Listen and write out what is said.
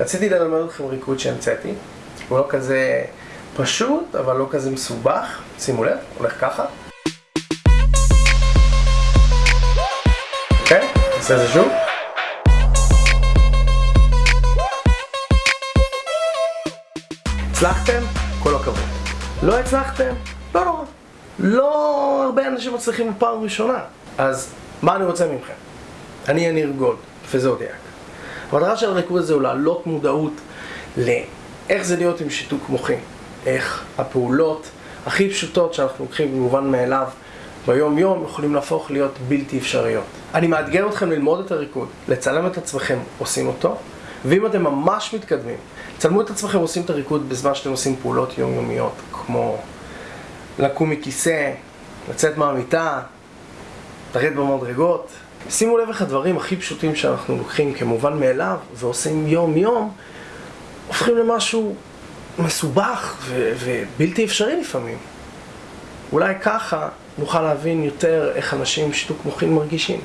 רציתי ללמד אתכם ריקוד שהמצאתי. הוא לא כזה פשוט, אבל לא כזה מסובך. שימו לב, הולך ככה. אוקיי? נעשה את זה שוב. הצלחתם? כל הכבוד. לא הצלחתם? לא נורא. לא הרבה אנשים מצליחים בפעם ראשונה. אז מה אני רוצה מכם? אני יניר גולד, פזודיאק. המטרה של הריקוד הזה הוא להעלות מודעות לאיך זה להיות עם שיתוק מוחי. איך הפעולות הכי פשוטות שאנחנו לוקחים במובן מאליו ביום יום יכולים להפוך להיות בלתי אפשריות. אני מאתגר אתכם ללמוד את הריקוד, לצלם את עצמכם עושים אותו, ואם אתם ממש מתקדמים, צלמו את עצמכם עושים את הריקוד בזמן שאתם עושים פעולות יומיומיות, כמו לקום מכיסא, לצאת מהמיטה, לרדת במדרגות. שימו לב איך הדברים הכי פשוטים שאנחנו לוקחים כמובן מאליו ועושים יום יום, הופכים למשהו מסובך ו- ובלתי אפשרי לפעמים. אולי ככה נוכל להבין יותר איך אנשים עם שיתוק מוחין מרגישים.